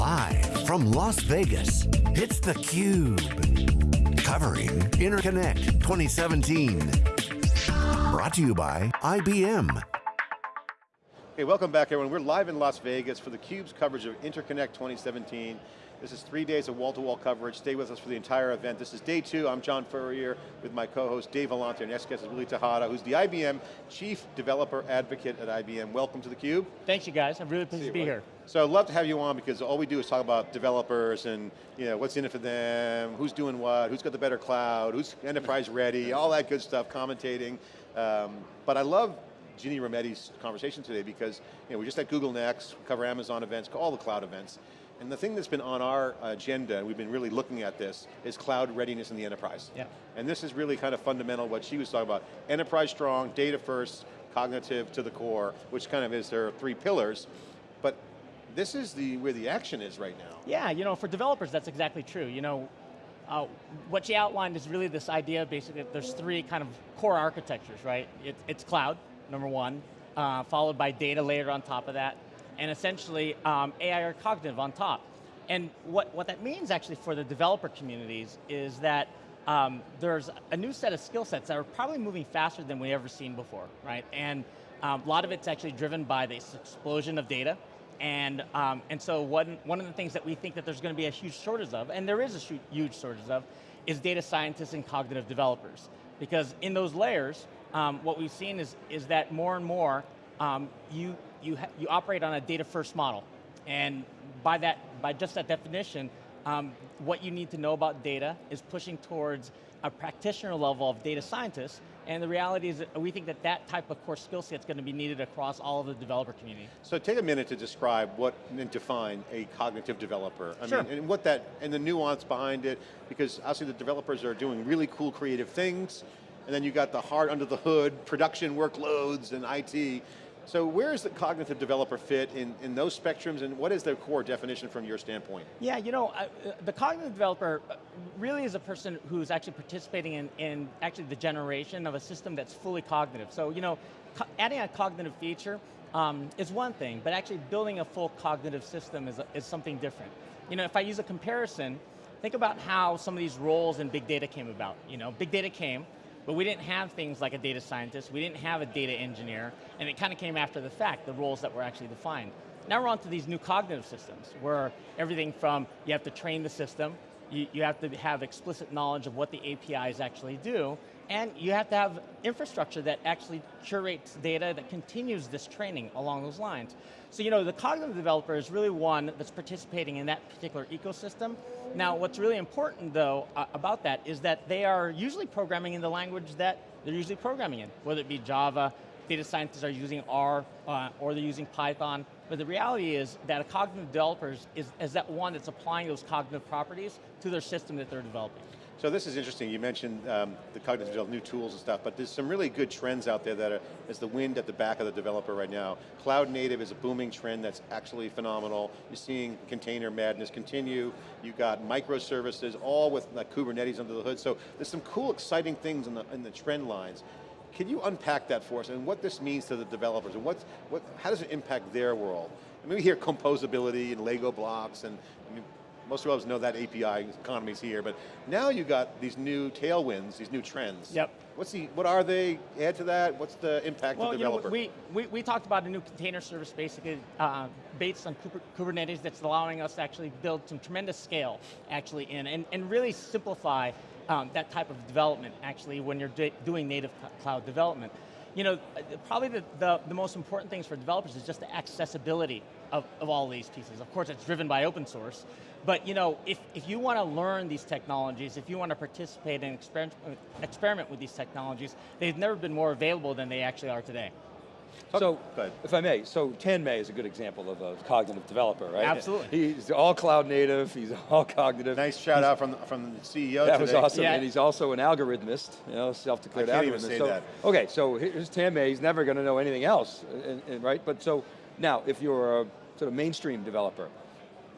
Live from Las Vegas, it's theCUBE. Covering Interconnect 2017. Brought to you by IBM. Hey, welcome back everyone. We're live in Las Vegas for theCUBE's coverage of Interconnect 2017. This is three days of wall-to-wall -wall coverage. Stay with us for the entire event. This is day two. I'm John Furrier with my co-host Dave Vellante. Our next guest is Willie Tejada, who's the IBM Chief Developer Advocate at IBM. Welcome to theCUBE. Thanks you guys, I'm really pleased to be here. So I'd love to have you on because all we do is talk about developers and you know, what's in it for them, who's doing what, who's got the better cloud, who's enterprise ready, all that good stuff, commentating. Um, but I love Ginny Rometty's conversation today because you know, we're just at Google Next, cover Amazon events, all the cloud events. And the thing that's been on our agenda, and we've been really looking at this, is cloud readiness in the enterprise. Yeah. And this is really kind of fundamental what she was talking about. Enterprise strong, data first, cognitive to the core, which kind of is their three pillars. But this is the where the action is right now. Yeah, you know, for developers, that's exactly true. You know, uh, what she outlined is really this idea, basically, that there's three kind of core architectures, right? It, it's cloud, number one, uh, followed by data layer on top of that, and essentially um, AI or cognitive on top. And what, what that means actually for the developer communities is that um, there's a new set of skill sets that are probably moving faster than we've ever seen before, right? And um, a lot of it's actually driven by this explosion of data, and, um, and so one, one of the things that we think that there's going to be a huge shortage of, and there is a huge shortage of, is data scientists and cognitive developers. Because in those layers, um, what we've seen is, is that more and more, um, you, you, you operate on a data first model. And by, that, by just that definition, um, what you need to know about data is pushing towards a practitioner level of data scientists, and the reality is that we think that that type of core skill set is going to be needed across all of the developer community. So take a minute to describe what and define a cognitive developer. I sure. mean, and what that, and the nuance behind it, because obviously the developers are doing really cool creative things, and then you got the hard under the hood, production workloads and IT. So where is the cognitive developer fit in, in those spectrums and what is their core definition from your standpoint? Yeah, you know, uh, the cognitive developer really is a person who's actually participating in, in actually the generation of a system that's fully cognitive. So, you know, adding a cognitive feature um, is one thing, but actually building a full cognitive system is, is something different. You know, if I use a comparison, think about how some of these roles in big data came about. You know, big data came, but we didn't have things like a data scientist, we didn't have a data engineer, and it kind of came after the fact, the roles that were actually defined. Now we're on to these new cognitive systems, where everything from, you have to train the system, you, you have to have explicit knowledge of what the APIs actually do, and you have to have infrastructure that actually curates data that continues this training along those lines. So you know, the cognitive developer is really one that's participating in that particular ecosystem. Now what's really important though uh, about that is that they are usually programming in the language that they're usually programming in, whether it be Java, data scientists are using R, uh, or they're using Python, but the reality is that a cognitive developer is, is that one that's applying those cognitive properties to their system that they're developing. So this is interesting, you mentioned um, the cognitive development, new tools and stuff, but there's some really good trends out there that are, as the wind at the back of the developer right now. Cloud native is a booming trend that's actually phenomenal. You're seeing container madness continue. You've got microservices, all with like Kubernetes under the hood. So there's some cool, exciting things in the, in the trend lines. Can you unpack that for us and what this means to the developers and what's, what, how does it impact their world? I mean, we hear composability and Lego blocks and I mean, most of us know that API economy's here, but now you've got these new tailwinds, these new trends. Yep. What's the, what are they? Add to that, what's the impact well, to the developer? You know, we, we, we talked about a new container service basically uh, based on Kubernetes that's allowing us to actually build some tremendous scale actually in, and, and really simplify um, that type of development actually when you're doing native cloud development. You know, probably the, the, the most important things for developers is just the accessibility of, of all these pieces. Of course, it's driven by open source, but you know, if, if you want to learn these technologies, if you want to participate and experiment with these technologies, they've never been more available than they actually are today. So, if I may, so Tanmay is a good example of a cognitive developer, right? Absolutely. He's all cloud native, he's all cognitive. Nice shout he's, out from, from the CEO That today. was awesome, yeah. and he's also an algorithmist, you know, self-declared algorithmist. Even say so, that. Okay, so here's Tanmay, he's never going to know anything else, and, and, right? But so, now, if you're a sort of mainstream developer,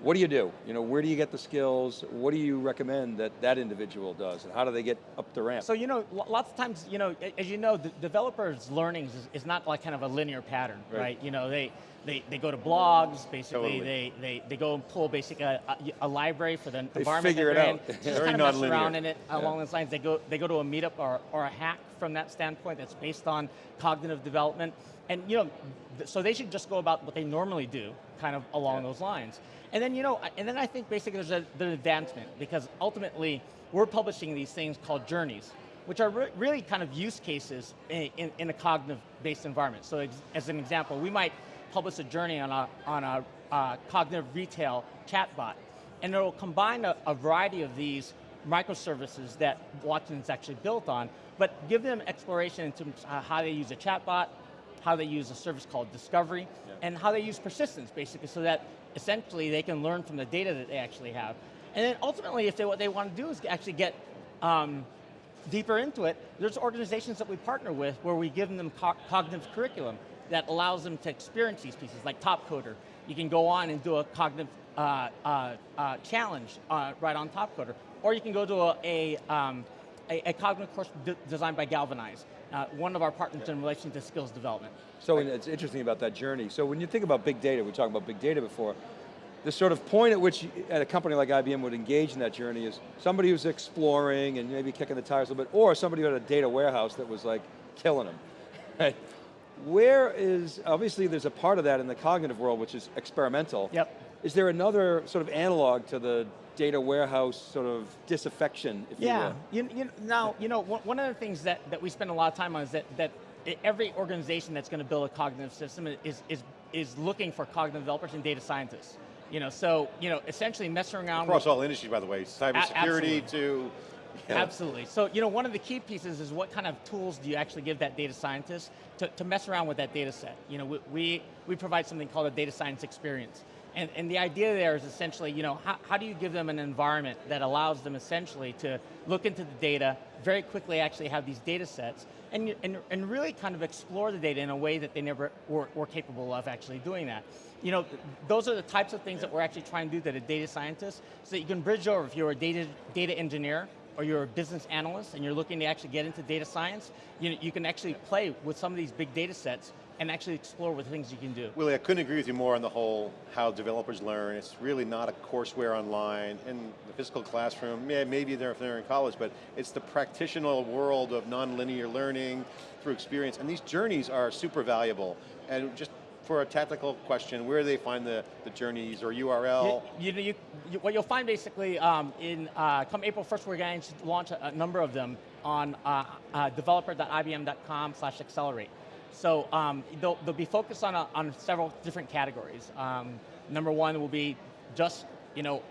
what do you do? You know, where do you get the skills? What do you recommend that that individual does? And how do they get up the ramp? So, you know, lots of times, you know, as you know, the developers' learnings is, is not like kind of a linear pattern, right? right? You know, they, they, they go to blogs, basically, Totally. they, they, they go and pull basically uh, uh, a, a, a library for the They environment figure it out. in. Just Very kind of mess around in it along those lines. They go, they go to a meetup or, or a hack from that standpoint that's based on cognitive development. And you know, th- so they should just go about what they normally do, kind of along Yeah. those lines. And then you know, I- and then I think basically there's a, an advancement because ultimately we're publishing these things called journeys, which are re- really kind of use cases in, in, in a cognitive-based environment. So as an example, we might publish a journey on a, on a uh, cognitive retail chatbot, and it'll combine a, a variety of these microservices that Watson's actually built on, but give them exploration into uh, how they use a chatbot, how they use a service called Discovery, and how they use persistence, basically, so that essentially they can learn from the data that they actually have. And then ultimately, if they, what they want to do is actually get um, deeper into it, there's organizations that we partner with where we give them co cognitive curriculum that allows them to experience these pieces, like Topcoder. You can go on and do a cognitive uh, uh, uh, challenge uh, right on Topcoder. Or you can go to a, a, um, a, a cognitive course de designed by Galvanize, uh, one of our partners in relation to skills development. So it's interesting about that journey. So when you think about big data, we talking about big data before, the sort of point at which at a company like IBM would engage in that journey is somebody who's exploring and maybe kicking the tires a little bit, or somebody who had a data warehouse that was like killing them. Where is, obviously there's a part of that in the cognitive world which is experimental. Yep. Is there another sort of analog to the data warehouse sort of disaffection, if Yeah, you you, you, now, you know, one one of the things that, that we spend a lot of time on is that, that every organization that's going to build a cognitive system is, is, is looking for cognitive developers and data scientists. You know, so, you know, essentially messing around Across with, all industries, by the way, cybersecurity to, yeah. Absolutely. So, you know, one of the key pieces is what kind of tools do you actually give that data scientist to, to mess around with that data set? You know, we, we, provide something called a data science experience. And, and the idea there is essentially, you know, how, how do you give them an environment that allows them essentially to look into the data, very quickly actually have these data sets, and, and, and really kind of explore the data in a way that they never were, were capable of actually doing that. You know, those are the types of things that we're actually trying to do that a data scientist, so that you can bridge over if you're a data, data engineer, or you're a business analyst and you're looking to actually get into data science, you, you can actually play with some of these big data sets and actually explore what things you can do. Willie, I couldn't agree with you more on the whole how developers learn. It's really not a courseware online. In the physical classroom, yeah, maybe they're if they're in college, but it's the practitioner world of nonlinear learning through experience. And these journeys are super valuable. And just for a tactical question, where do they find the, the journeys or URL? You, you, you, what you'll find basically um, in uh, come April 1st, we're going to launch a, a number of them on uh, uh, developer.ibm.com slash accelerate. So um, they'll, they'll be focused on, a, on several different categories. Um, number one will be just, you know,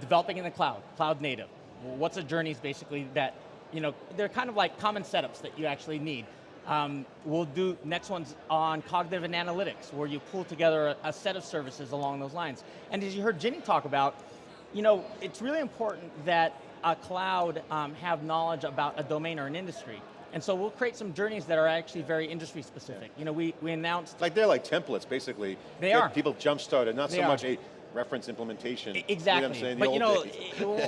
developing in the cloud, cloud native. What's the journeys basically that, you know, they're kind of like common setups that you actually need. Um, we'll do next ones on cognitive and analytics, where you pull together a, a set of services along those lines. And as you heard Ginny talk about, you know, it's really important that a cloud um, have knowledge about a domain or an industry. And so we'll create some journeys that are actually very industry specific. You know, we, we announced like they're like templates, basically. They are. People jump started, not They so are. much a reference implementation. E- You know Exactly, but you know,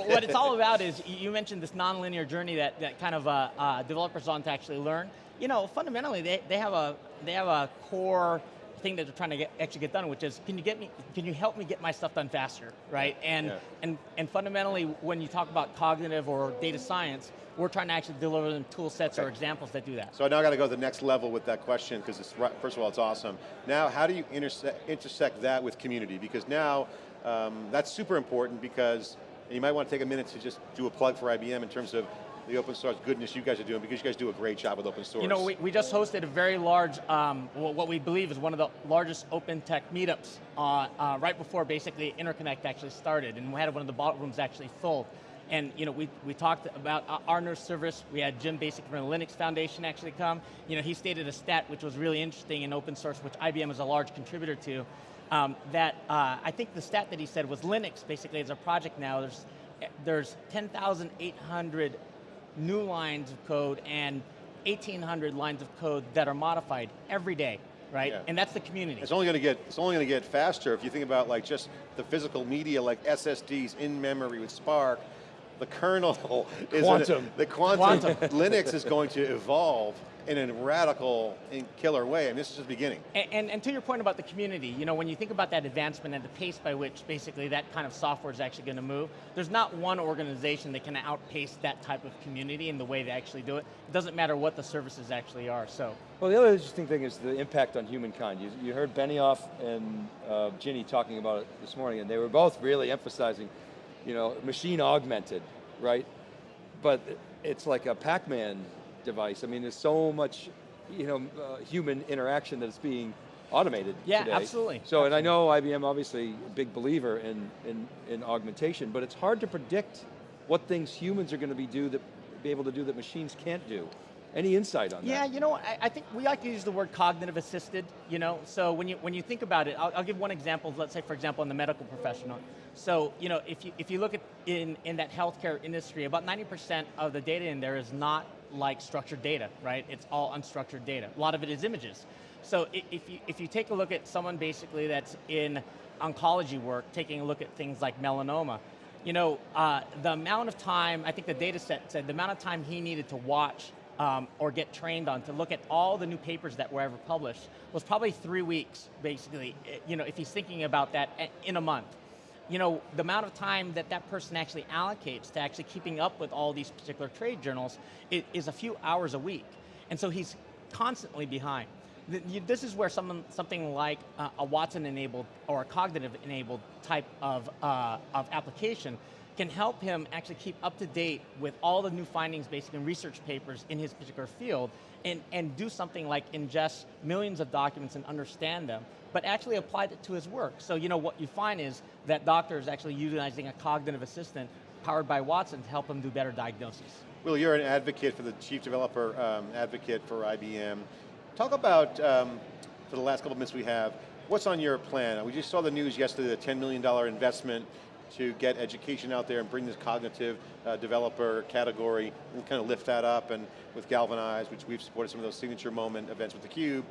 what it's all about is, you mentioned this nonlinear journey that, that kind of uh, uh, developers want to actually learn. You know, fundamentally, they, they have a they have a core thing that they're trying to get, actually get done, which is, can you get me, can you help me get my stuff done faster, right? And Yeah. and and fundamentally, when you talk about cognitive or data science, we're trying to actually deliver them tool sets or examples that do that. So now I got to go to the next level with that question because it's right, first of all it's awesome. Now how do you intersect, intersect that with community? Because now um, that's super important because you might want to take a minute to just do a plug for IBM in terms of the open source goodness you guys are doing because you guys do a great job with open source. You know, we, we just hosted a very large, um, what we believe is one of the largest open tech meetups uh, uh, right before basically Interconnect actually started, and we had one of the ballrooms actually full. And you know, we, we talked about uh, our nurse service. We had Jim Basic from the Linux Foundation actually come. You know, he stated a stat which was really interesting in open source, which IBM is a large contributor to. Um, that uh, I think the stat that he said was Linux basically as a project now. There's there's 10,800 new lines of code and 1,800 lines of code that are modified every day, right? Yeah. And that's the community. It's only going to get it's only going to get faster if you think about like just the physical media like SSDs in memory with Spark. The kernel is Quantum. the quantum, Quantum. Linux is going to evolve in a radical and killer way, and this is just beginning. And, and, and to your point about the community, you know, when you think about that advancement and the pace by which basically that kind of software is actually going to move, there's not one organization that can outpace that type of community in the way they actually do it. It doesn't matter what the services actually are, so. Well, the other interesting thing is the impact on humankind. You, you heard Benioff and uh, Ginny talking about it this morning, and they were both really emphasizing, you know, machine augmented, right? But it's like a Pac-Man device. I mean, there's so much, you know, uh, human interaction that's being automated Yeah, today. absolutely, So, and I know IBM obviously a big believer in, in, in augmentation, but it's hard to predict what things humans are going to be do that be able to do that machines can't do. Any insight on Yeah, that? Yeah, you know, I, I think we like to use the word cognitive assisted, you know, so when you, when you think about it, I'll, I'll give one example, let's say for example in the medical professional. So, you know, if you, if you look at in, in that healthcare industry, about 90% of the data in there is not like structured data, right? It's all unstructured data. A lot of it is images. So if you, if you take a look at someone basically that's in oncology work, taking a look at things like melanoma, you know, uh, the amount of time, I think the data set said the amount of time he needed to watch um, or get trained on to look at all the new papers that were ever published was probably three weeks, basically, eh, you know, if he's thinking about that eh, in a month. You know, the amount of time that that person actually allocates to actually keeping up with all these particular trade journals is a few hours a week. And so he's constantly behind. This is where someone, something like a Watson-enabled or a cognitive-enabled type of, uh, of application can help him actually keep up to date with all the new findings, basically in research papers in his particular field, and, and do something like ingest millions of documents and understand them, but actually apply it to his work. So you know what you find is that doctors actually utilizing a cognitive assistant powered by Watson to help him do better diagnoses. Will, you're an advocate for the chief developer um, advocate for IBM. Talk about, um, for the last couple of minutes we have, what's on your plan? We just saw the news yesterday, the $10 million investment to get education out there and bring this cognitive uh, developer category and kind of lift that up and with Galvanize, which we've supported some of those signature moment events with theCUBE.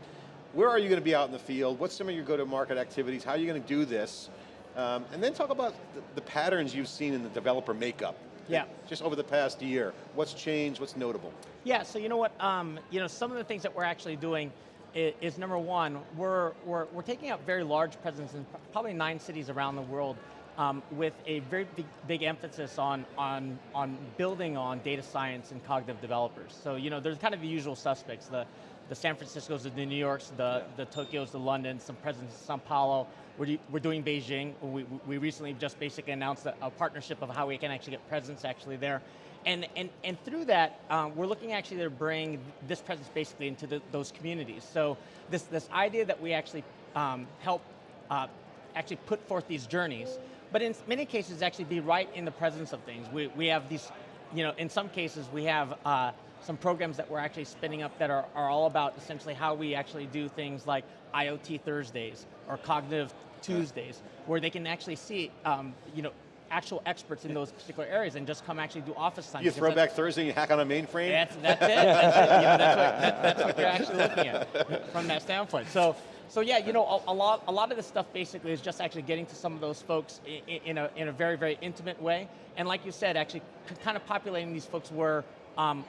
Where are you going to be out in the field? What's some of your go-to-market activities? How are you going to do this? Um, and then talk about the, the patterns you've seen in the developer makeup. Yeah. Just over the past year. What's changed, what's notable? Yeah, so you know what, um, you know, some of the things that we're actually doing is, is number one, we're, we're, we're taking up very large presence in probably nine cities around the world um, with a very big, big emphasis on, on, on building on data science and cognitive developers. So, you know, there's kind of the usual suspects, the, the San Franciscos, the New Yorks, the, the Tokyos, the Londons, some presence in Sao Paulo. We're, we're doing Beijing. We, we recently just basically announced a, a partnership of how we can actually get presence actually there. And, and, and through that, um, we're looking actually to bring this presence basically into the, those communities. So this, this idea that we actually um, help uh, actually put forth these journeys, but in many cases actually be right in the presence of things. We, we have these, you know, in some cases we have uh, some programs that we're actually spinning up that are, are all about essentially how we actually do things like IoT Thursdays or Cognitive Tuesdays, where they can actually see, um, you know, actual experts in those particular areas and just come actually do office time. You throw back Thursday, and you hack on a mainframe? that's, that's it. That's, it. You know, that's, what, that, that's what you're actually looking at from that standpoint. So, so yeah, you know, a, a lot, a lot of this stuff basically is just actually getting to some of those folks in, in, a, in a very, very intimate way. And like you said, actually kind of populating these folks where, um,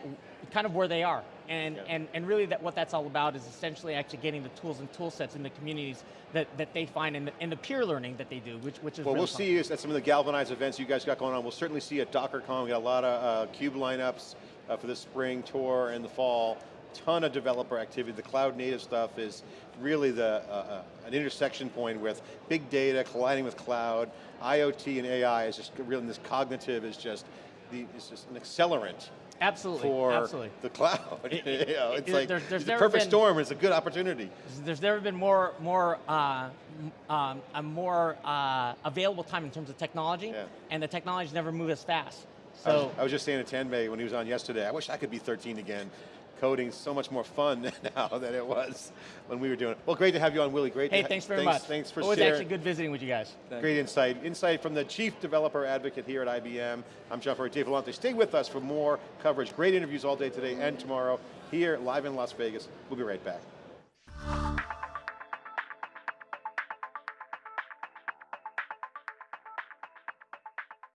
kind of where they are. And, Yeah. and, and really that what that's all about is essentially actually getting the tools and tool sets in the communities that, that they find in the, in the peer learning that they do, which, which is Well, really we'll fun. see at some of the galvanized events you guys got going on. We'll certainly see at DockerCon. We got a lot of uh, CUBE lineups uh, for the spring tour and the fall. Ton of developer activity. The cloud native stuff is really the uh, uh, an intersection point with big data colliding with cloud. IoT and AI is just really, this cognitive is just, the, it's just an accelerant Absolutely, for absolutely. the cloud. It- you know, it's it- like there's- there's a perfect been- storm. It's a good opportunity. There's never been more, more, uh, um, a more uh, available time in terms of technology, Yeah. and the technology's never moved as fast. I was, I was just saying to Tanmay when he was on yesterday, I wish I could be 13 again. Coding's so much more fun now than it was when we were doing it. Well, great to have you on, Willie. Great. hey, to thanks very thanks, much. Thanks for Always sharing. actually good visiting with you guys. Great insight. Insight from the Chief Developer Advocate here at IBM. I'm John Furrier, Dave Vellante. Stay with us for more coverage. Great interviews all day today and tomorrow here live in Las Vegas. We'll be right back.